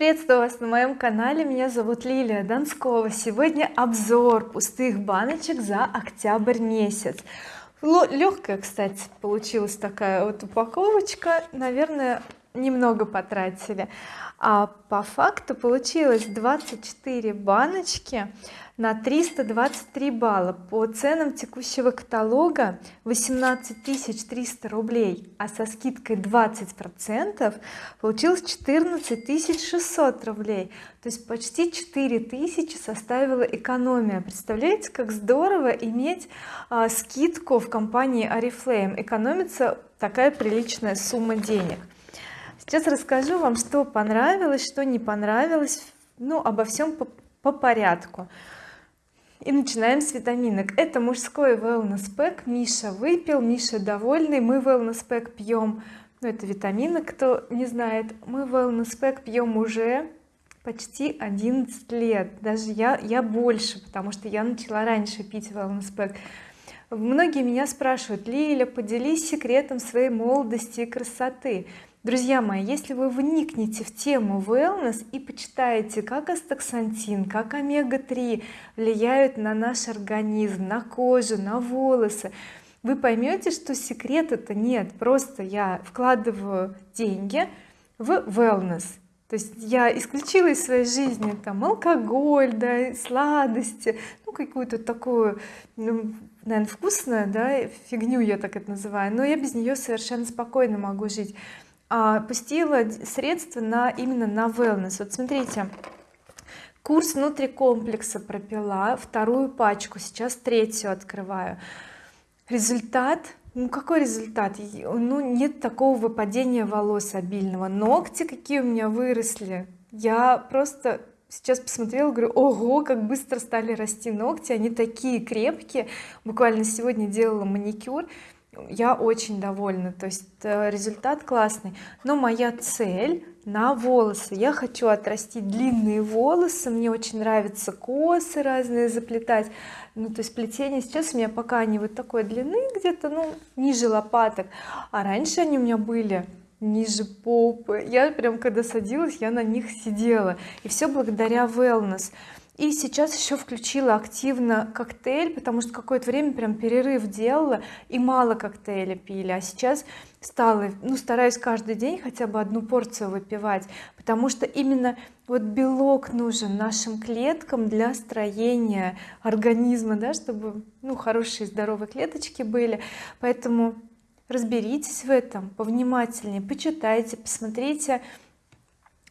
приветствую вас на моем канале. Меня зовут Лилия Донскова. Сегодня обзор пустых баночек за октябрь месяц. Легкая кстати получилась такая вот упаковочка. Наверное немного потратили. А по факту получилось 24 баночки на 323 балла по ценам текущего каталога 18 300 рублей а со скидкой 20 процентов получилось 14 600 рублей. То есть почти 4000 составила экономия. Представляете как здорово иметь а, скидку в компании oriflame экономится такая приличная сумма денег. Сейчас расскажу вам что понравилось что не понравилось ну обо всем по, по порядку и начинаем с витаминок. Это мужской wellness pack. Миша выпил Миша довольный. Мы wellness pack пьем ну это витамины кто не знает. Мы wellness pack пьем уже почти 11 лет. Даже я я больше потому что я начала раньше пить wellness pack. Многие меня спрашивают Лиля поделись секретом своей молодости и красоты друзья мои если вы вникнете в тему wellness и почитаете как астаксантин как омега-3 влияют на наш организм на кожу на волосы вы поймете что секрета то нет. Просто я вкладываю деньги в wellness. То есть я исключила из своей жизни там алкоголь да сладости ну какую-то такую ну, наверное вкусную да фигню я так это называю но я без нее совершенно спокойно могу жить пустила средства на именно на wellness. Вот смотрите курс внутри комплекса пропила вторую пачку сейчас третью открываю. Результат? Ну какой результат? Ну нет такого выпадения волос обильного. Ногти какие у меня выросли. Я просто сейчас посмотрела говорю ого как быстро стали расти ногти они такие крепкие буквально сегодня делала маникюр я очень довольна. То есть э, результат классный. Но моя цель на волосы. Я хочу отрастить длинные волосы. Мне очень нравятся косы разные заплетать. Ну то есть плетение сейчас у меня пока они вот такой длины где-то ну ниже лопаток. А раньше они у меня были ниже попы. Я прям когда садилась я на них сидела. И все благодаря wellness и сейчас еще включила активно коктейль потому что какое-то время прям перерыв делала и мало коктейля пили. А сейчас стала ну стараюсь каждый день хотя бы одну порцию выпивать потому что именно вот белок нужен нашим клеткам для строения организма да чтобы ну хорошие здоровые клеточки были. Поэтому разберитесь в этом повнимательнее почитайте посмотрите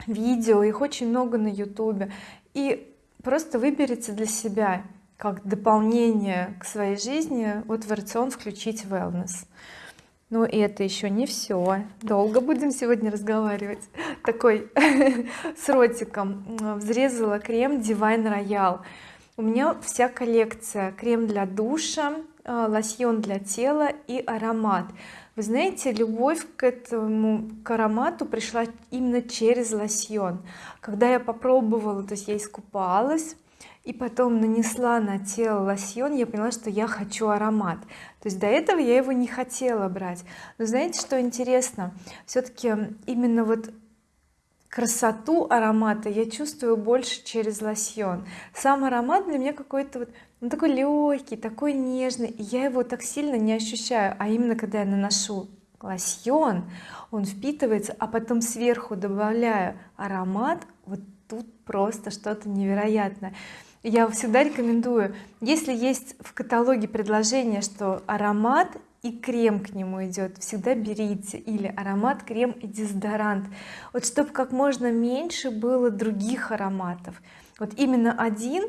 видео их очень много на ютубе. И просто выберите для себя как дополнение к своей жизни вот в рацион включить wellness. Ну и это еще не все долго будем сегодня разговаривать. Такой с ротиком. Взрезала крем Divine Royal. У меня вся коллекция. Крем для душа э, лосьон для тела и аромат вы знаете любовь к этому к аромату пришла именно через лосьон. Когда я попробовала то есть я искупалась и потом нанесла на тело лосьон я поняла что я хочу аромат. То есть до этого я его не хотела брать. Но знаете что интересно? Все-таки именно вот красоту аромата я чувствую больше через лосьон. Сам аромат для меня какой-то вот он такой легкий такой нежный я его так сильно не ощущаю. А именно когда я наношу лосьон он впитывается а потом сверху добавляю аромат вот тут просто что-то невероятное. Я всегда рекомендую если есть в каталоге предложение что аромат и крем к нему идет всегда берите. Или аромат крем и дезодорант. Вот чтобы как можно меньше было других ароматов. Вот именно один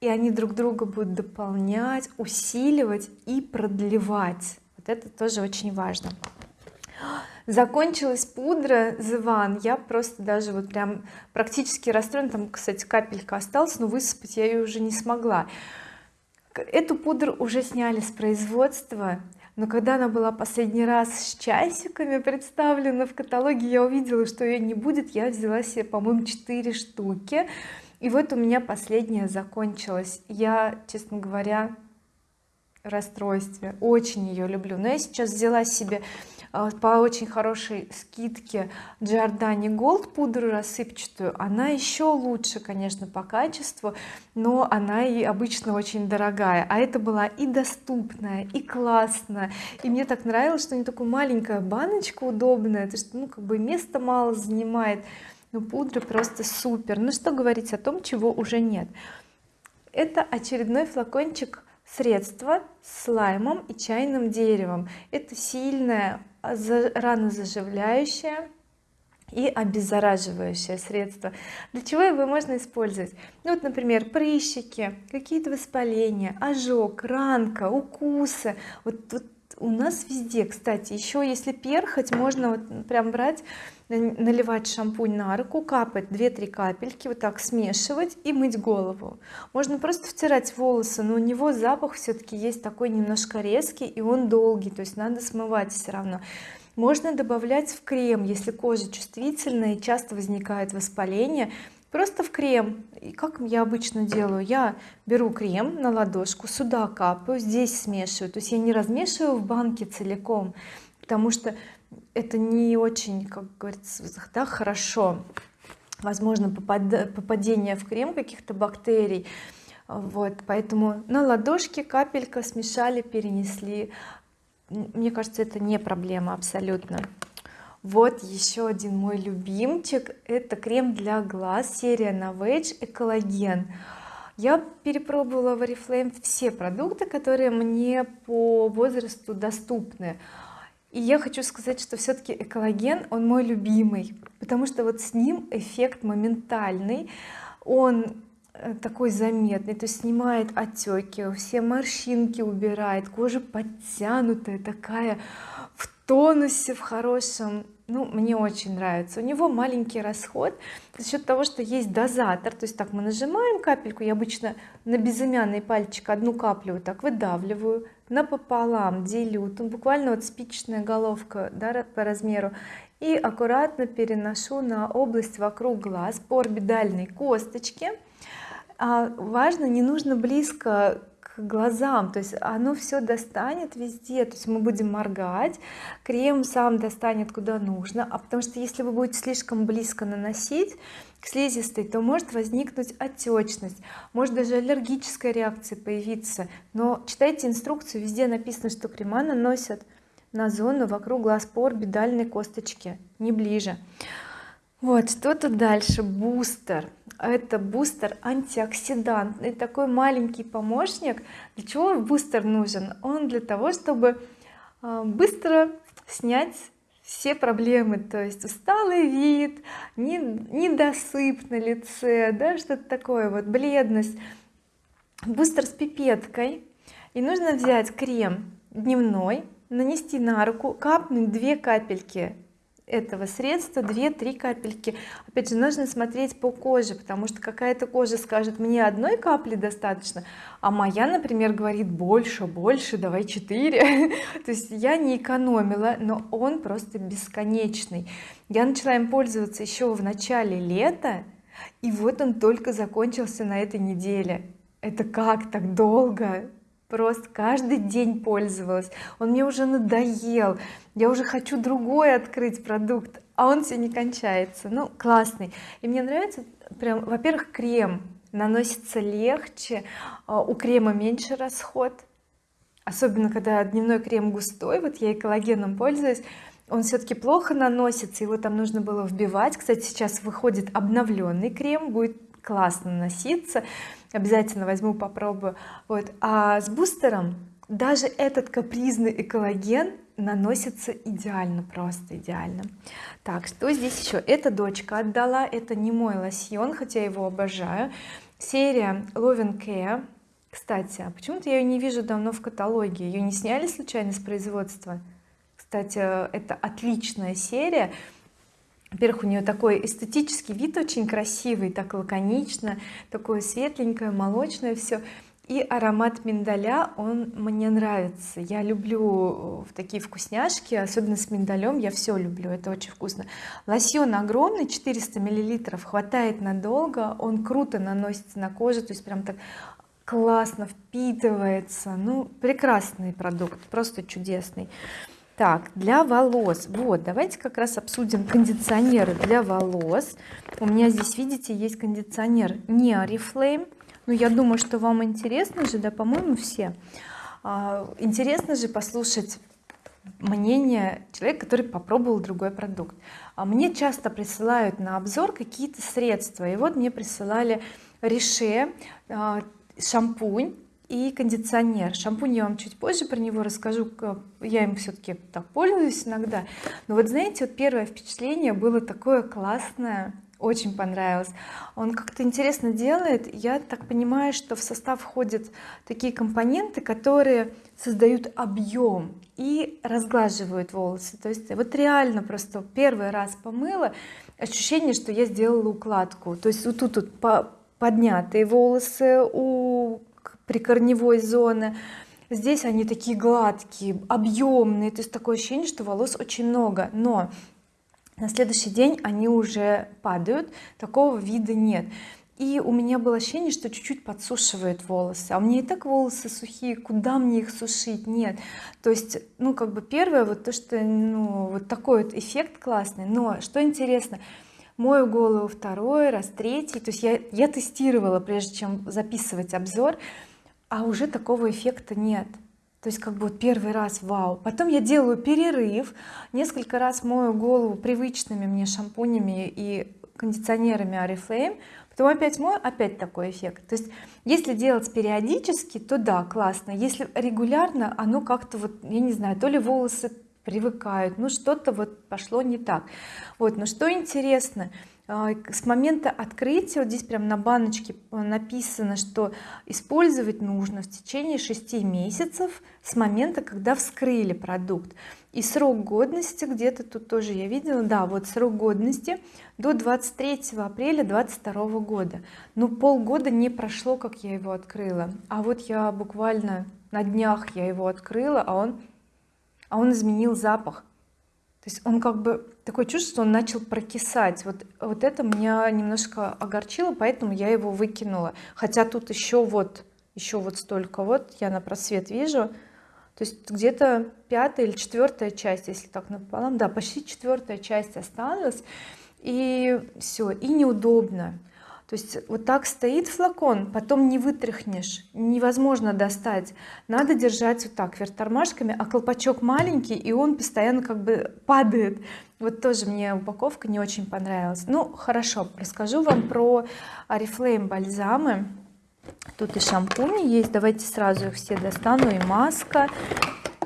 и они друг друга будут дополнять усиливать и продлевать. Вот это тоже очень важно. Закончилась пудра One я просто даже вот прям практически расстроена. Там кстати капелька осталась но высыпать я ее уже не смогла. Эту пудру уже сняли с производства но когда она была последний раз с часиками представлена в каталоге я увидела что ее не будет я взяла себе по-моему 4 штуки. И вот у меня последняя закончилась. Я честно говоря расстройстве. Очень ее люблю. Но я сейчас взяла себе по очень хорошей скидке Giordani Gold пудру рассыпчатую она еще лучше конечно по качеству но она и обычно очень дорогая. А это была и доступная и классная. И мне так нравилось что не такая маленькая баночка удобная то есть ну как бы места мало занимает но пудра просто супер. Ну что говорить о том чего уже нет. Это очередной флакончик средства с слаймом и чайным деревом. Это сильное ранозаживляющее и обеззараживающее средство. Для чего его можно использовать? Ну вот например прыщики какие-то воспаления ожог ранка укусы. Вот, вот у нас везде кстати. Еще если перхоть можно вот прям брать наливать шампунь на руку капать 2-3 капельки вот так смешивать и мыть голову. Можно просто втирать волосы но у него запах все-таки есть такой немножко резкий и он долгий то есть надо смывать все равно. Можно добавлять в крем если кожа чувствительная и часто возникает воспаление просто в крем. И как я обычно делаю? Я беру крем на ладошку сюда капаю здесь смешиваю. То есть я не размешиваю в банке целиком потому что это не очень как говорится да, хорошо. Возможно попадение в крем каких-то бактерий. Вот поэтому на ладошке капелька смешали перенесли. Мне кажется это не проблема абсолютно вот еще один мой любимчик. Это крем для глаз серия Novage экологен я перепробовала в oriflame все продукты которые мне по возрасту доступны. И я хочу сказать что все-таки экологен он мой любимый потому что вот с ним эффект моментальный. Он э, такой заметный то есть снимает отеки все морщинки убирает кожа подтянутая такая в тонусе в хорошем ну мне очень нравится. У него маленький расход за счет того что есть дозатор. То есть так мы нажимаем капельку я обычно на безымянный пальчик одну каплю вот так выдавливаю напополам делю. Тут буквально вот спичечная головка да, по размеру. И аккуратно переношу на область вокруг глаз по орбитальной косточке. А важно не нужно близко к глазам. То есть оно все достанет везде. То есть мы будем моргать крем сам достанет куда нужно. А потому что если вы будете слишком близко наносить к слизистой то может возникнуть отечность может даже аллергическая реакция появиться. Но читайте инструкцию везде написано что крема наносят на зону вокруг глаз по орбитальной косточке не ближе вот что тут дальше? Бустер. Это бустер антиоксидантный такой маленький помощник. Для чего бустер нужен? Он для того чтобы а, быстро снять все проблемы. То есть усталый вид недосып на лице да что-то такое вот бледность. Бустер с пипеткой. И нужно взять крем дневной нанести на руку капнуть две капельки этого средства 2-3 капельки. Опять же нужно смотреть по коже потому что какая-то кожа скажет мне одной капли достаточно а моя например говорит больше больше давай 4 то есть я не экономила но он просто бесконечный. Я начала им пользоваться еще в начале лета и вот он только закончился на этой неделе. Это как так долго просто каждый день пользовалась. Он мне уже надоел. Я уже хочу другой открыть продукт а он все не кончается. Ну классный. И мне нравится прям во-первых крем наносится легче а, у крема меньше расход. Особенно когда дневной крем густой вот я и коллагеном пользуюсь он все-таки плохо наносится его там нужно было вбивать. Кстати сейчас выходит обновленный крем будет классно носиться обязательно возьму попробую. Вот. А с бустером даже этот капризный экологен наносится идеально просто идеально. Так что здесь еще эта дочка отдала это не мой лосьон хотя я его обожаю. Серия Love Care. Кстати а почему-то я ее не вижу давно в каталоге. Ее не сняли случайно с производства? Кстати это отличная серия во-первых у нее такой эстетический вид очень красивый так лаконично такое светленькое молочное все и аромат миндаля он мне нравится. Я люблю э, такие вкусняшки особенно с миндалем я все люблю это очень вкусно. Лосьон огромный 400 миллилитров хватает надолго он круто наносится на кожу то есть прям так классно впитывается. Ну прекрасный продукт просто чудесный так для волос. Вот давайте как раз обсудим кондиционеры для волос. У меня здесь видите есть кондиционер не oriflame но я думаю что вам интересно же да по-моему все. А, интересно же послушать мнение человека который попробовал другой продукт. А мне часто присылают на обзор какие-то средства. И вот мне присылали Riche а, шампунь и кондиционер. Шампунь я вам чуть позже про него расскажу я им все-таки так пользуюсь иногда. Но вот знаете вот первое впечатление было такое классное очень понравилось. Он как-то интересно делает. Я так понимаю что в состав входят такие компоненты которые создают объем и разглаживают волосы. То есть вот реально просто первый раз помыла ощущение что я сделала укладку. То есть вот тут вот поднятые волосы у прикорневой зоны. Здесь они такие гладкие объемные то есть такое ощущение что волос очень много. Но на следующий день они уже падают. Такого вида нет. И у меня было ощущение что чуть-чуть подсушивает волосы. А у меня и так волосы сухие. Куда мне их сушить? Нет. То есть ну как бы первое вот то что ну вот такой вот эффект классный. Но что интересно мою голову второй раз третий. То есть я я тестировала прежде чем записывать обзор а уже такого эффекта нет. То есть как бы вот первый раз вау. Потом я делаю перерыв несколько раз мою голову привычными мне шампунями и кондиционерами oriflame потом опять мою опять такой эффект. То есть если делать периодически то да классно. Если регулярно оно как-то вот я не знаю то ли волосы привыкают ну что-то вот пошло не так. Вот но что интересно с момента открытия вот здесь прям на баночке написано что использовать нужно в течение 6 месяцев с момента когда вскрыли продукт. И срок годности где-то тут тоже я видела. Да вот срок годности до 23 апреля 22 года. Но полгода не прошло как я его открыла. А вот я буквально на днях я его открыла а он а он изменил запах то есть он как бы такое чувство что он начал прокисать. Вот вот это меня немножко огорчило поэтому я его выкинула. Хотя тут еще вот еще вот столько вот я на просвет вижу. То есть где-то пятая или четвертая часть если так напополам. Да почти четвертая часть осталась. И все и неудобно то есть вот так стоит флакон потом не вытряхнешь невозможно достать. Надо держать вот так вверх тормашками а колпачок маленький и он постоянно как бы падает. Вот тоже мне упаковка не очень понравилась. Ну хорошо расскажу вам про oriflame бальзамы. Тут и шампуни есть. Давайте сразу их все достану. И маска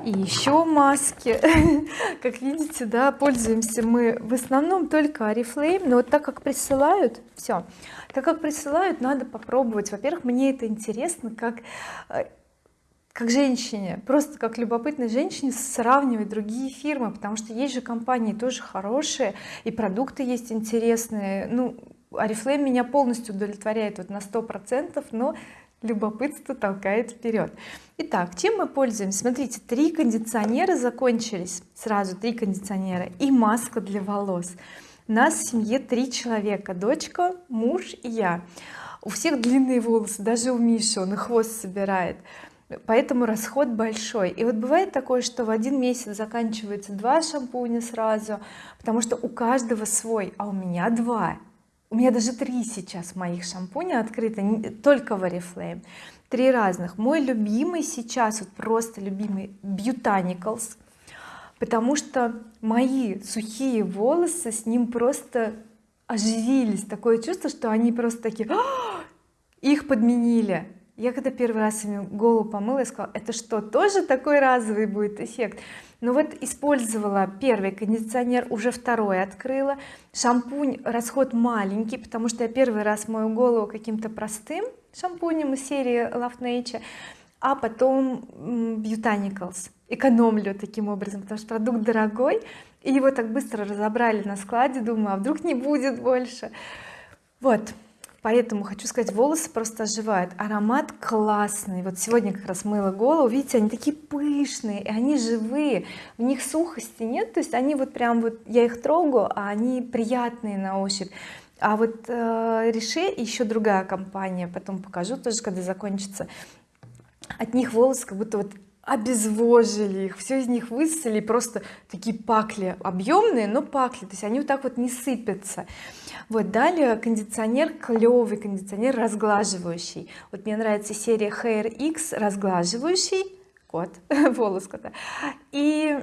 и еще маски. Как видите да пользуемся мы в основном только oriflame но вот так как присылают все так как присылают надо попробовать. Во-первых мне это интересно как э, как женщине. Просто как любопытной женщине сравнивать другие фирмы потому что есть же компании тоже хорошие и продукты есть интересные. Ну oriflame меня полностью удовлетворяет вот на сто процентов но любопытство толкает вперед. Итак чем мы пользуемся? Смотрите три кондиционера закончились. Сразу три кондиционера и маска для волос. У нас в семье три человека. Дочка муж и я. У всех длинные волосы даже у Миши он и хвост собирает. Поэтому расход большой. И вот бывает такое что в один месяц заканчивается два шампуня сразу потому что у каждого свой а у меня два у меня даже три сейчас моих шампуня открыто только в oriflame. Три разных. Мой любимый сейчас вот просто любимый Botanicals потому что мои сухие волосы с ним просто оживились. Такое чувство что они просто такие «А, их подменили я когда первый раз ими голову помыла я сказала это что тоже такой разовый будет эффект? Ну вот использовала первый кондиционер уже второй открыла. Шампунь расход маленький потому что я первый раз мою голову каким-то простым шампунем из серии Love Nature а потом Botanicals экономлю таким образом потому что продукт дорогой и его так быстро разобрали на складе. Думаю а вдруг не будет больше? Вот поэтому хочу сказать волосы просто оживают аромат классный. Вот сегодня как раз мыла голову видите они такие пышные и они живые в них сухости нет то есть они вот прям вот я их трогаю а они приятные на ощупь. А вот э, еще другая компания потом покажу тоже когда закончится. От них волосы как будто вот обезвожили их все из них высосали просто такие пакли объемные но пакли то есть они вот так вот не сыпятся. Вот далее кондиционер клевый кондиционер разглаживающий. Вот мне нравится серия Hair X разглаживающий кот волос кота и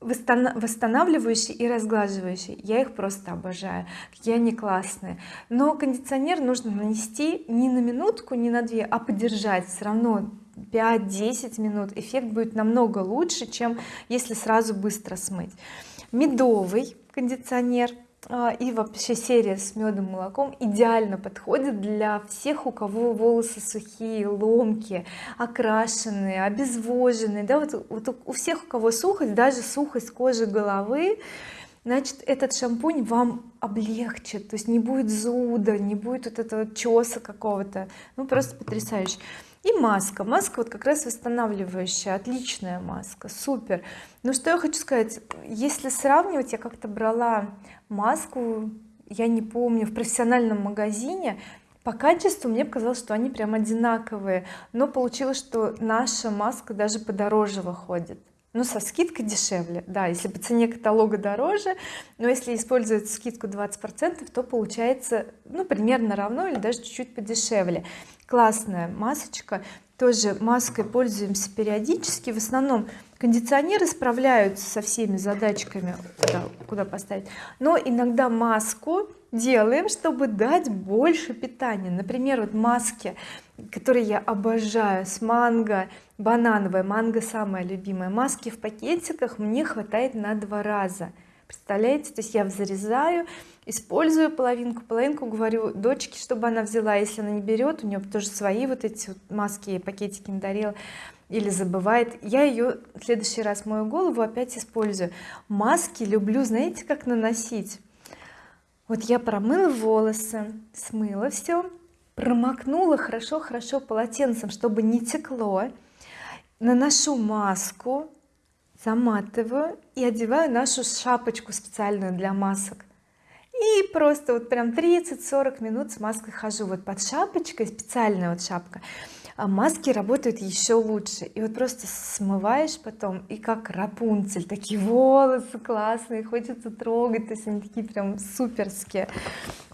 восстанавливающий и разглаживающий. Я их просто обожаю какие они классные. Но кондиционер нужно нанести не на минутку не на две а подержать. Все равно 5-10 минут эффект будет намного лучше чем если сразу быстро смыть. Медовый кондиционер а, и вообще серия с медом молоком идеально подходит для всех у кого волосы сухие ломкие окрашенные обезвоженные. Да вот, вот у всех у кого сухость даже сухость кожи головы значит этот шампунь вам облегчит. То есть не будет зуда не будет вот этого чеса какого-то. Ну просто потрясающе и маска. Маска вот как раз восстанавливающая отличная маска супер. Ну что я хочу сказать если сравнивать я как-то брала маску я не помню в профессиональном магазине по качеству мне показалось что они прям одинаковые но получилось что наша маска даже подороже выходит. Ну со скидкой дешевле да если по цене каталога дороже но если использовать скидку 20 процентов то получается ну примерно равно или даже чуть-чуть подешевле классная масочка. Тоже маской пользуемся периодически. В основном кондиционеры справляются со всеми задачками куда, куда поставить. Но иногда маску делаем чтобы дать больше питания. Например вот маски которые я обожаю с манго. Банановая манго самая любимая маски в пакетиках мне хватает на два раза. Представляете? То есть я взрезаю использую половинку половинку говорю дочке чтобы она взяла. Если она не берет у нее тоже свои вот эти вот маски пакетики не дарила или забывает. Я ее в следующий раз мою голову опять использую. Маски люблю знаете как наносить? Вот я промыла волосы смыла все промокнула хорошо хорошо полотенцем чтобы не текло. Наношу маску заматываю и одеваю нашу шапочку специальную для масок и просто вот прям 30-40 минут с маской хожу. Вот под шапочкой специальная вот шапка а маски работают еще лучше. И вот просто смываешь потом и как Рапунцель. Такие волосы классные хочется трогать то есть они такие прям суперские.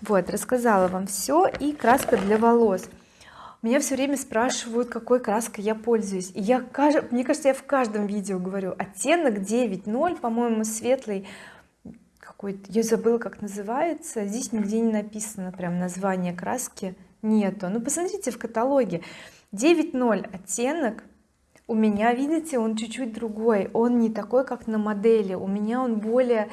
Вот рассказала вам все и краска для волос. Меня все время спрашивают какой краской я пользуюсь. И я мне кажется я в каждом видео говорю. Оттенок 9.0 по-моему светлый какой-то я забыла как называется. Здесь нигде не написано прям название краски. Нету. Ну посмотрите в каталоге. 9.0 оттенок. У меня видите он чуть-чуть другой. Он не такой как на модели. У меня он более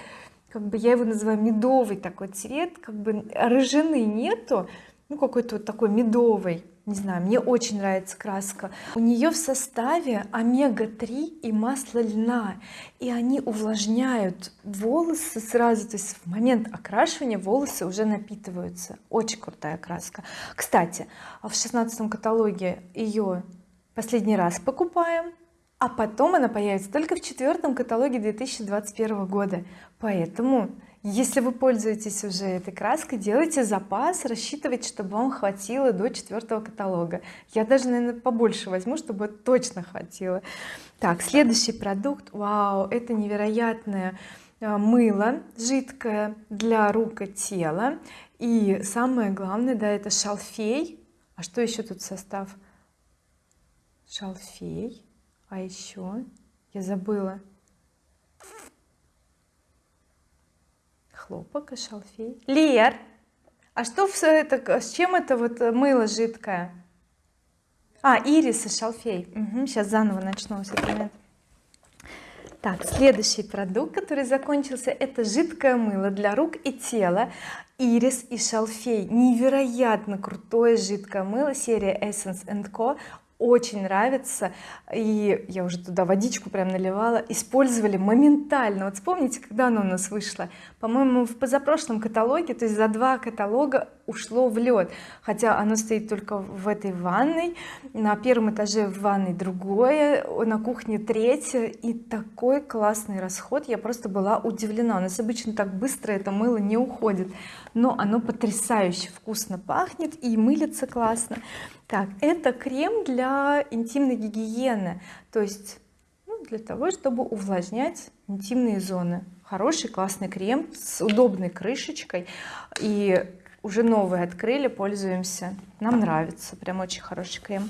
как бы я его называю медовый такой цвет как бы рыжины нету. Ну какой-то вот такой медовый не знаю мне очень нравится краска. У нее в составе омега-3 и масло льна. И они увлажняют волосы сразу то есть в момент окрашивания волосы уже напитываются. Очень крутая краска. Кстати в шестнадцатом каталоге ее последний раз покупаем а потом она появится только в четвертом каталоге 2021 года. Поэтому если вы пользуетесь уже этой краской делайте запас рассчитывайте чтобы вам хватило до четвертого каталога. Я даже наверное побольше возьму чтобы точно хватило. Так следующий продукт. Вау это невероятное а, мыло жидкое для рук и тела. И самое главное да это шалфей. А что еще тут состав? Шалфей. А еще я забыла хлопок и шалфей. Лер а что все это с чем это вот мыло жидкое? А ирис и шалфей. Угу, сейчас заново начну так следующий продукт который закончился это жидкое мыло для рук и тела. Ирис и шалфей. Невероятно крутое жидкое мыло. Серия Essence Co очень нравится. И я уже туда водичку прям наливала. Использовали моментально. Вот вспомните когда оно у нас вышло. По-моему в позапрошлом каталоге то есть за два каталога ушло в лед. Хотя оно стоит только в этой ванной. На первом этаже в ванной другое на кухне третье. И такой классный расход. Я просто была удивлена. У нас обычно так быстро это мыло не уходит. Но оно потрясающе вкусно пахнет и мылится классно так это крем для интимной гигиены то есть для того чтобы увлажнять интимные зоны. Хороший классный крем с удобной крышечкой. И уже новый открыли пользуемся. Нам нравится прям очень хороший крем.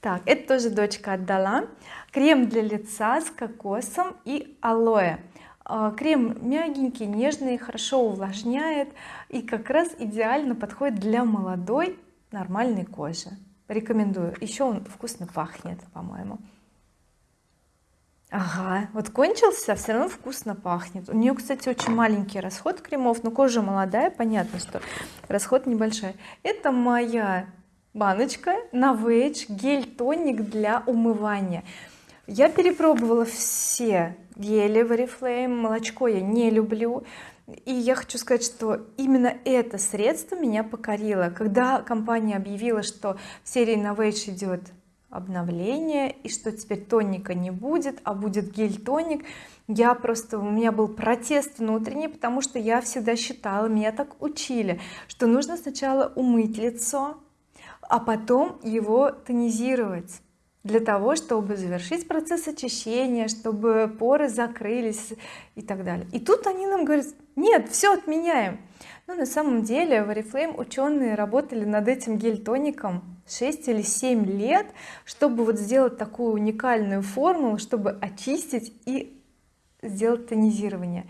Так это тоже дочка отдала. Крем для лица с кокосом и алоэ. А, крем мягенький нежный хорошо увлажняет и как раз идеально подходит для молодой нормальной кожи рекомендую. Еще он вкусно пахнет по-моему. Ага вот кончился все равно вкусно пахнет. У нее кстати очень маленький расход кремов но кожа молодая понятно что расход небольшой. Это моя баночка Novage гель тоник для умывания. Я перепробовала все гели в oriflame молочко я не люблю и я хочу сказать что именно это средство меня покорило. Когда компания объявила что в серии Novage идет обновление и что теперь тоника не будет а будет гель тоник я просто у меня был протест внутренний потому что я всегда считала меня так учили что нужно сначала умыть лицо а потом его тонизировать для того чтобы завершить процесс очищения чтобы поры закрылись и так далее. И тут они нам говорят нет все отменяем но на самом деле в oriflame ученые работали над этим гель-тоником 6 или 7 лет чтобы вот сделать такую уникальную формулу чтобы очистить и сделать тонизирование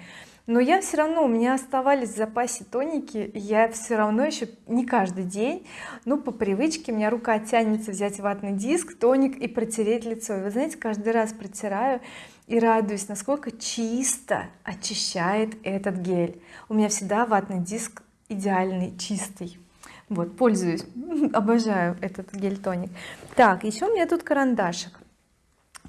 но я все равно у меня оставались в запасе тоники я все равно еще не каждый день ну по привычке у меня рука тянется взять ватный диск тоник и протереть лицо. И вы знаете каждый раз протираю и радуюсь насколько чисто очищает этот гель. У меня всегда ватный диск идеальный чистый. Вот пользуюсь. Обожаю этот гель тоник так еще у меня тут карандашик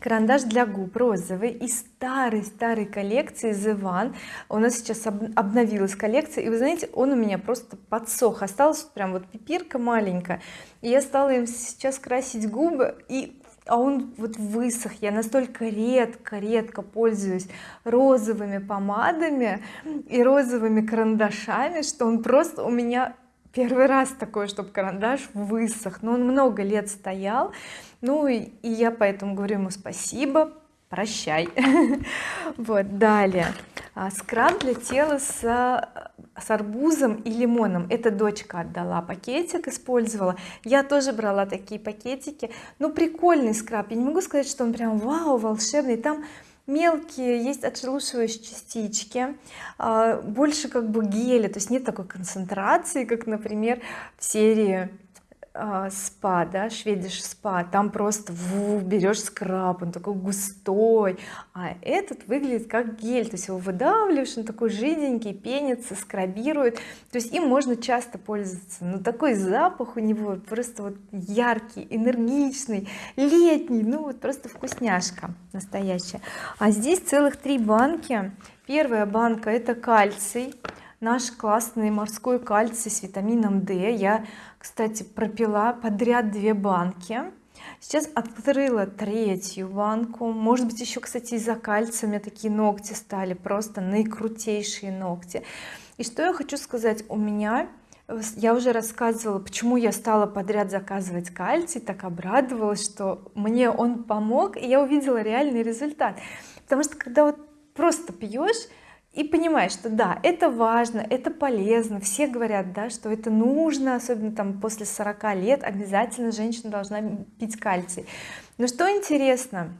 карандаш для губ розовый из старой старой коллекции The One. У нас сейчас обновилась коллекция и вы знаете он у меня просто подсох. Осталась прям вот пипирка маленькая и я стала им сейчас красить губы и а он вот высох. Я настолько редко редко пользуюсь розовыми помадами и розовыми карандашами что он просто у меня первый раз такой чтобы карандаш высох. Но он много лет стоял. Ну и, и я поэтому говорю ему спасибо прощай вот далее. А, скраб для тела с, с арбузом и лимоном. Это дочка отдала пакетик использовала. Я тоже брала такие пакетики. Ну прикольный скраб. Я не могу сказать что он прям вау волшебный. Там мелкие есть отшелушивающие частички а, больше как бы геля то есть нет такой концентрации как например в серии спа да шведиш спа там просто берешь скраб он такой густой. А этот выглядит как гель то есть его выдавливаешь он такой жиденький пенится скрабирует. То есть им можно часто пользоваться но такой запах у него просто вот яркий энергичный летний ну вот просто вкусняшка настоящая. А здесь целых три банки. Первая банка это кальций наш классный морской кальций с витамином D. Я кстати пропила подряд две банки. Сейчас открыла третью банку. Может быть еще кстати из-за кальция у меня такие ногти стали просто наикрутейшие ногти. И что я хочу сказать? У меня я уже рассказывала почему я стала подряд заказывать кальций так обрадовалась что мне он помог и я увидела реальный результат. Потому что когда вот просто пьешь и понимаешь что да это важно это полезно. Все говорят да что это нужно особенно там после 40 лет обязательно женщина должна пить кальций. Но что интересно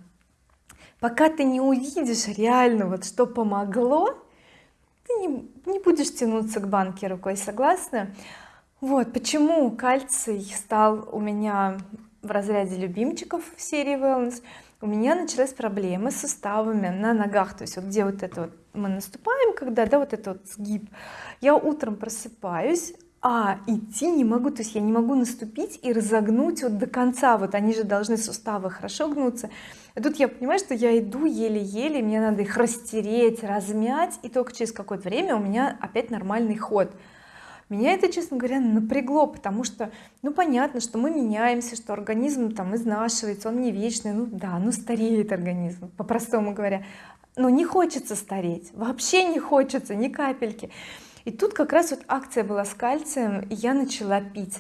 пока ты не увидишь реально вот что помогло ты не, не будешь тянуться к банке рукой согласна? Вот почему кальций стал у меня в разряде любимчиков в серии wellness у меня началась проблема с суставами на ногах. То есть вот где вот это вот мы наступаем когда да вот это вот сгиб. Я утром просыпаюсь а идти не могу. То есть я не могу наступить и разогнуть вот до конца. Вот они же должны суставы хорошо гнуться. А тут я понимаю что я иду еле-еле мне надо их растереть размять. И только через какое-то время у меня опять нормальный ход меня это честно говоря напрягло потому что ну понятно что мы меняемся что организм там изнашивается он не вечный ну да ну стареет организм по-простому говоря. Но не хочется стареть вообще не хочется ни капельки. И тут как раз вот акция была с кальцием и я начала пить.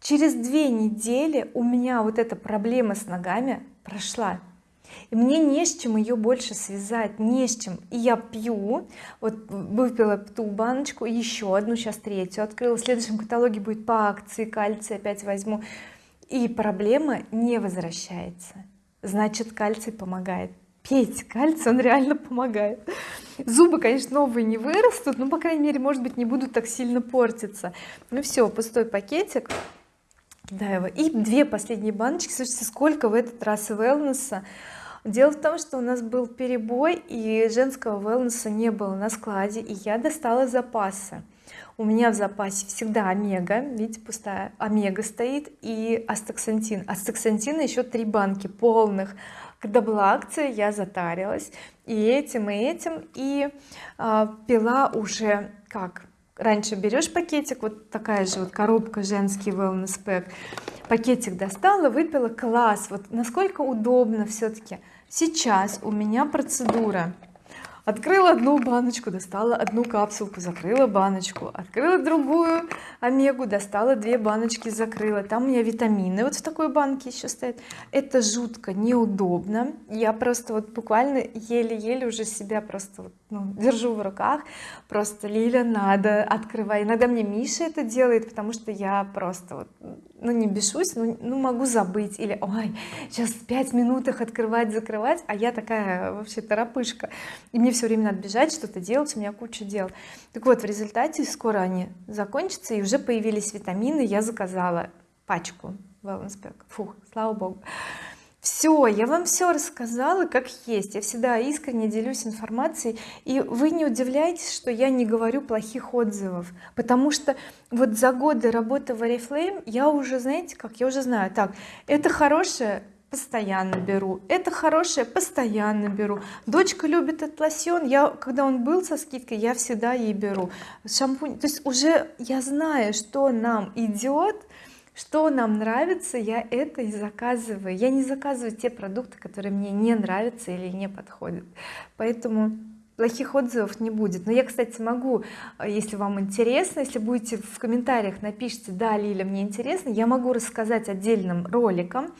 Через две недели у меня вот эта проблема с ногами прошла и мне не с чем ее больше связать не с чем. И я пью вот выпила ту баночку еще одну сейчас третью открыла. В следующем каталоге будет по акции кальций опять возьму. И проблема не возвращается. Значит кальций помогает. Пейте кальций он реально помогает. Зубы конечно новые не вырастут но по крайней мере может быть не будут так сильно портиться. Ну все пустой пакетик. Да его. И две последние баночки. Слушайте сколько в этот раз wellness дело в том что у нас был перебой и женского wellness не было на складе и я достала запасы. У меня в запасе всегда омега видите пустая омега стоит и астаксантин. Астаксантина еще три банки полных. Когда была акция я затарилась и этим и этим и э, пила уже как раньше берешь пакетик вот такая же вот коробка женский wellness pack пакетик достала выпила класс вот насколько удобно все-таки сейчас у меня процедура. Открыла одну баночку достала одну капсулку закрыла баночку. Открыла другую омегу достала две баночки закрыла. Там у меня витамины вот в такой банке еще стоят. Это жутко неудобно. Я просто вот буквально еле-еле уже себя просто вот, ну, держу в руках. Просто Лиля надо открывай. Иногда мне Миша это делает потому что я просто вот ну не бешусь ну, ну могу забыть или ой сейчас пять минут их открывать закрывать а я такая вообще торопышка. И мне все время надо бежать что-то делать у меня куча дел. Так вот в результате скоро они закончатся и уже появились витамины я заказала пачку wellness pack фух слава богу все я вам все рассказала как есть. Я всегда искренне делюсь информацией. И вы не удивляйтесь что я не говорю плохих отзывов. Потому что вот за годы работы в oriflame я уже знаете как я уже знаю так это хорошее постоянно беру это хорошее постоянно беру дочка любит этот лосьон я когда он был со скидкой я всегда ей беру. Шампунь то есть уже я знаю что нам идет что нам нравится я это и заказываю. Я не заказываю те продукты которые мне не нравятся или не подходят. Поэтому плохих отзывов не будет но я кстати могу э, если вам интересно если будете в комментариях напишите да Лиля мне интересно я могу рассказать отдельным роликом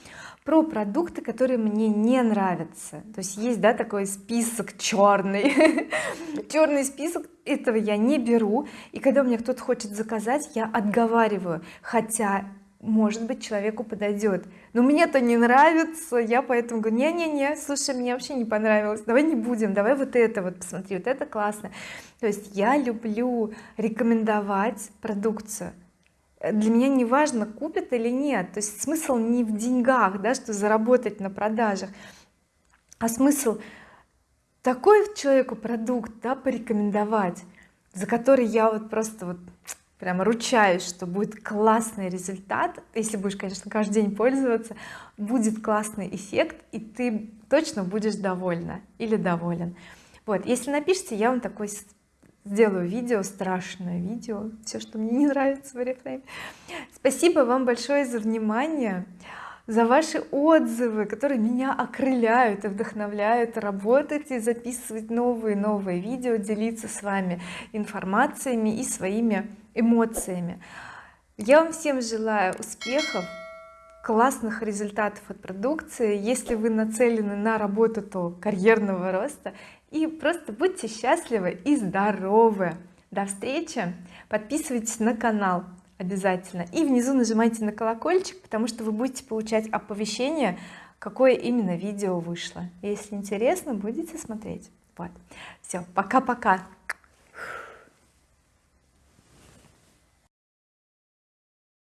про продукты которые мне не нравятся. То есть есть да такой список черный черный список этого я не беру. И когда меня кто-то хочет заказать я отговариваю. Хотя может быть человеку подойдет но мне-то не нравится я поэтому говорю не-не-не слушай мне вообще не понравилось давай не будем давай вот это вот посмотри вот это классно то есть я люблю рекомендовать продукцию. Для меня не важно купят или нет. То есть смысл не в деньгах да что заработать на продажах а смысл такой человеку продукт да порекомендовать за который я вот просто вот прямо ручаюсь что будет классный результат. Если будешь конечно каждый день пользоваться будет классный эффект и ты точно будешь довольна или доволен. Вот если напишите я вам такой сделаю видео страшное видео все что мне не нравится в Oriflame спасибо вам большое за внимание за ваши отзывы которые меня окрыляют и вдохновляют работать и записывать новые новые видео делиться с вами информациями и своими эмоциями. Я вам всем желаю успехов классных результатов от продукции. Если вы нацелены на работу то карьерного роста. И просто будьте счастливы и здоровы. До встречи. Подписывайтесь на канал обязательно. И внизу нажимайте на колокольчик потому что вы будете получать оповещение какое именно видео вышло. Если интересно будете смотреть. Вот. Все пока-пока